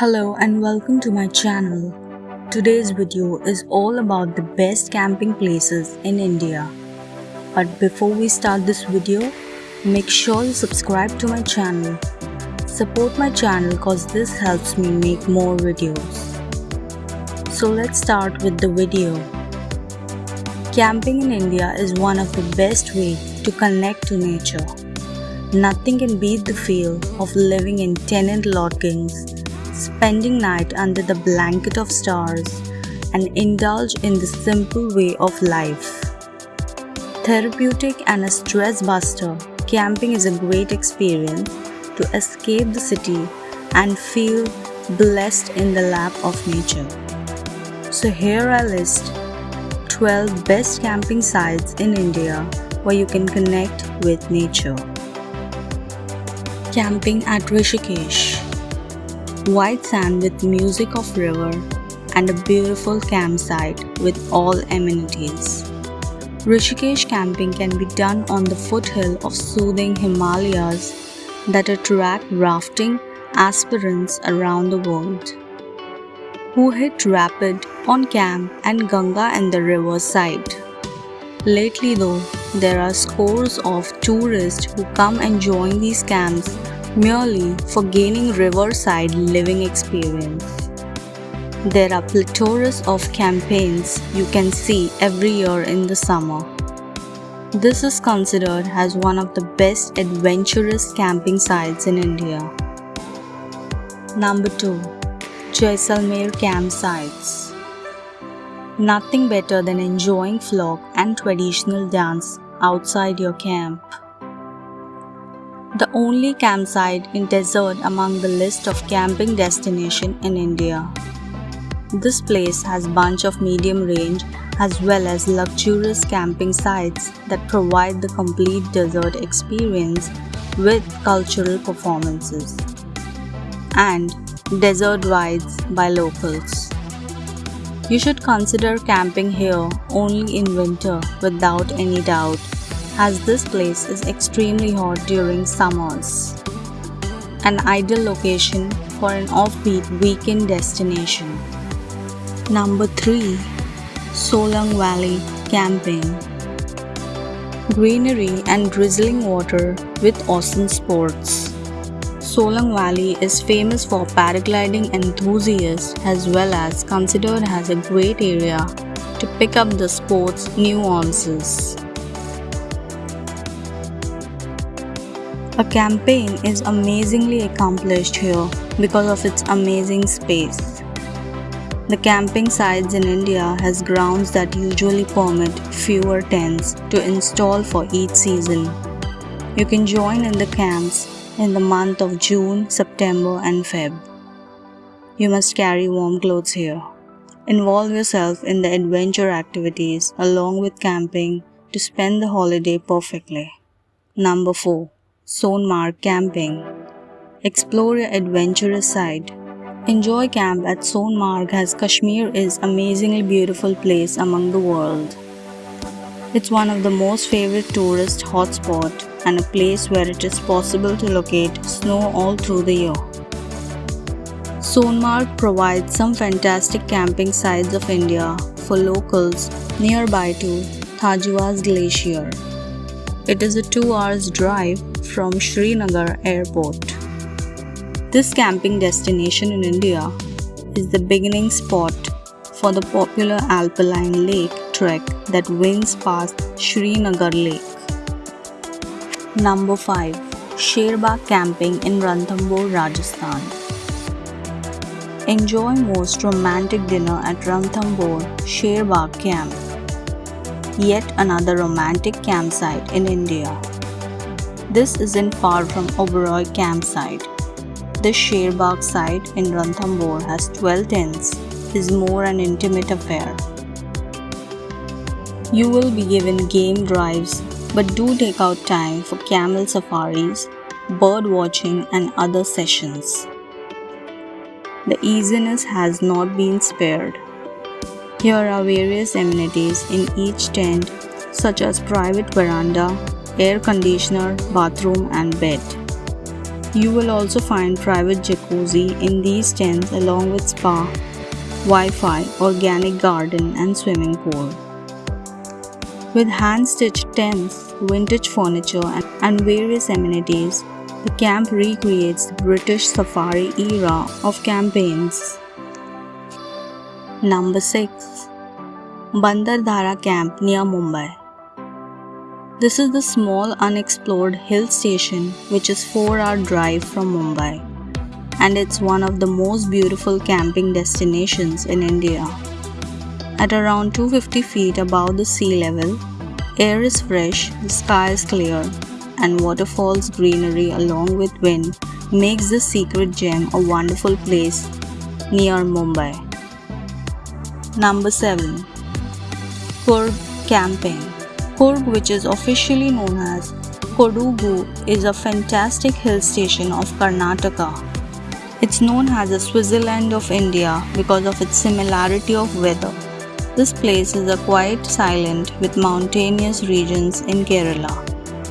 Hello and welcome to my channel. Today's video is all about the best camping places in India. But before we start this video, make sure you subscribe to my channel. Support my channel cause this helps me make more videos. So let's start with the video. Camping in India is one of the best ways to connect to nature. Nothing can beat the feel of living in tenant lodgings spending night under the blanket of stars, and indulge in the simple way of life. Therapeutic and a stress buster, camping is a great experience to escape the city and feel blessed in the lap of nature. So here I list 12 best camping sites in India where you can connect with nature. Camping at Rishikesh white sand with music of river, and a beautiful campsite with all amenities. Rishikesh camping can be done on the foothill of soothing Himalayas that attract rafting aspirants around the world who hit rapid on camp and Ganga and the riverside. Lately though, there are scores of tourists who come and join these camps merely for gaining riverside living experience. There are plethora of campaigns you can see every year in the summer. This is considered as one of the best adventurous camping sites in India. Number 2. Jaisalmer Campsites Nothing better than enjoying folk and traditional dance outside your camp the only campsite in desert among the list of camping destination in India. This place has bunch of medium range as well as luxurious camping sites that provide the complete desert experience with cultural performances and desert rides by locals. You should consider camping here only in winter without any doubt as this place is extremely hot during summers. An ideal location for an offbeat weekend destination. Number 3. Solang Valley Camping Greenery and drizzling water with awesome sports. Solang Valley is famous for paragliding enthusiasts as well as considered as a great area to pick up the sport's nuances. A campaign is amazingly accomplished here because of its amazing space. The camping sites in India has grounds that usually permit fewer tents to install for each season. You can join in the camps in the month of June, September and Feb. You must carry warm clothes here. Involve yourself in the adventure activities along with camping to spend the holiday perfectly. Number 4. Sonmarg Camping. Explore your adventurous side. Enjoy camp at Sonmarg as Kashmir is amazingly beautiful place among the world. It's one of the most favorite tourist hotspot and a place where it is possible to locate snow all through the year. Sonmarg provides some fantastic camping sites of India for locals nearby to Thajwas Glacier. It is a 2 hours drive from Srinagar airport. This camping destination in India is the beginning spot for the popular alpine lake trek that winds past Srinagar Lake. Number 5. Sherbagh Camping in Ranthambore, Rajasthan. Enjoy most romantic dinner at Ranthambore Sherbagh Camp. Yet another romantic campsite in India. This isn't far from Oberoi campsite. The Sherbagh site in Ranthambore has 12 tents, is more an intimate affair. You will be given game drives, but do take out time for camel safaris, bird watching and other sessions. The easiness has not been spared. Here are various amenities in each tent such as private veranda, air conditioner, bathroom and bed. You will also find private jacuzzi in these tents along with spa, Wi-Fi, organic garden and swimming pool. With hand-stitched tents, vintage furniture and various amenities, the camp recreates the British safari era of campaigns. Number 6. Bhandardara Camp near Mumbai this is the small unexplored hill station which is 4 hour drive from Mumbai and it's one of the most beautiful camping destinations in India. At around 250 feet above the sea level, air is fresh, the sky is clear and waterfalls greenery along with wind makes this secret gem a wonderful place near Mumbai. Number 7. Coorg Camping Coorg, which is officially known as Kodagu, is a fantastic hill station of Karnataka. It's known as the Switzerland of India because of its similarity of weather. This place is a quiet silent with mountainous regions in Kerala,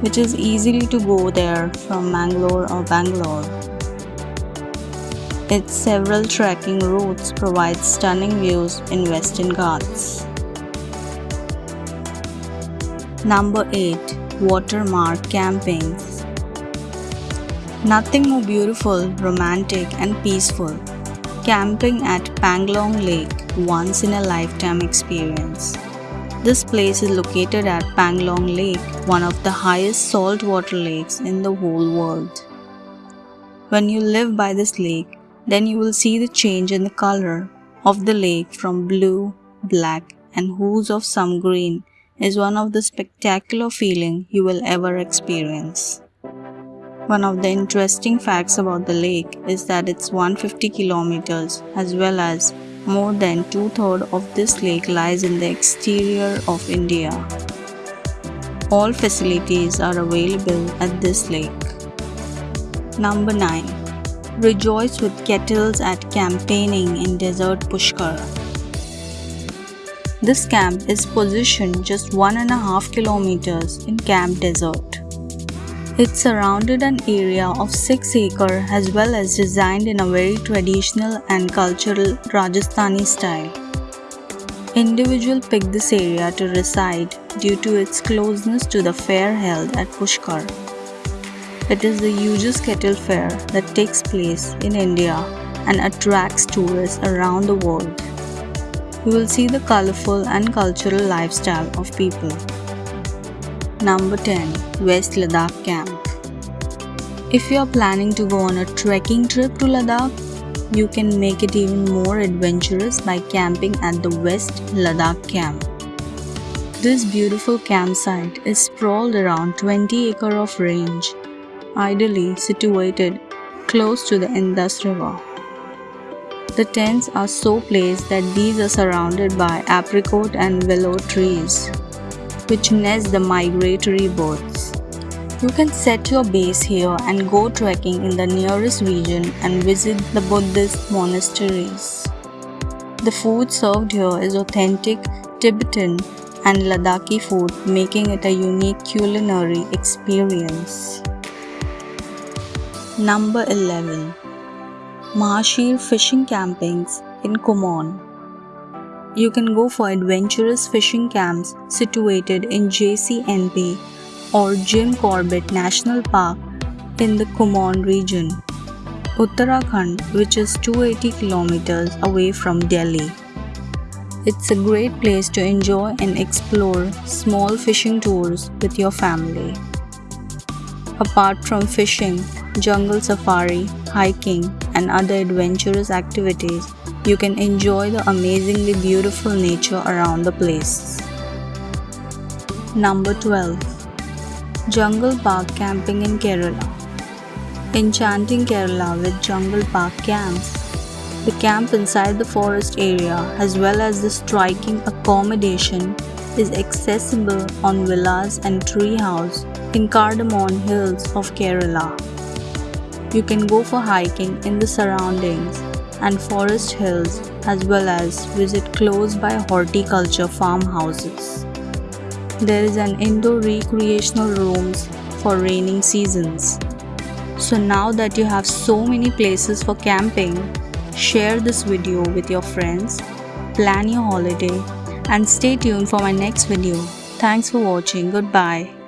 which is easily to go there from Mangalore or Bangalore. Its several trekking routes provide stunning views in Western Ghats. Number 8 Watermark Campings Nothing more beautiful, romantic, and peaceful. Camping at Pangong Lake, once in a lifetime experience. This place is located at Pangong Lake, one of the highest saltwater lakes in the whole world. When you live by this lake, then you will see the change in the color of the lake from blue, black, and hues of some green is one of the spectacular feeling you will ever experience. One of the interesting facts about the lake is that it's 150 kilometers as well as more than two-thirds of this lake lies in the exterior of India. All facilities are available at this lake. Number 9. Rejoice with kettles at campaigning in desert Pushkar. This camp is positioned just one and a half kilometers in Camp Desert. It surrounded an area of 6 acre as well as designed in a very traditional and cultural Rajasthani style. Individual picked this area to reside due to its closeness to the fair held at Pushkar. It is the hugest kettle fair that takes place in India and attracts tourists around the world you will see the colorful and cultural lifestyle of people. Number 10 West Ladakh Camp If you are planning to go on a trekking trip to Ladakh, you can make it even more adventurous by camping at the West Ladakh Camp. This beautiful campsite is sprawled around 20 acre of range, ideally situated close to the Indus River. The tents are so placed that these are surrounded by apricot and willow trees, which nest the migratory birds. You can set your base here and go trekking in the nearest region and visit the Buddhist monasteries. The food served here is authentic Tibetan and Ladakhi food, making it a unique culinary experience. Number 11 Mahseer fishing campings in Kumaon. You can go for adventurous fishing camps situated in JCNP or Jim Corbett National Park in the Kumaon region, Uttarakhand, which is 280 kilometers away from Delhi. It's a great place to enjoy and explore small fishing tours with your family. Apart from fishing, jungle safari, hiking, and other adventurous activities, you can enjoy the amazingly beautiful nature around the place. Number 12 Jungle Park Camping in Kerala. Enchanting Kerala with Jungle Park camps. The camp inside the forest area, as well as the striking accommodation, is accessible on villas and tree house in Cardamom Hills of Kerala. You can go for hiking in the surroundings and forest hills as well as visit close by horticulture farmhouses. There is an indoor recreational rooms for raining seasons. So now that you have so many places for camping, share this video with your friends, plan your holiday and stay tuned for my next video. Thanks for watching. Goodbye.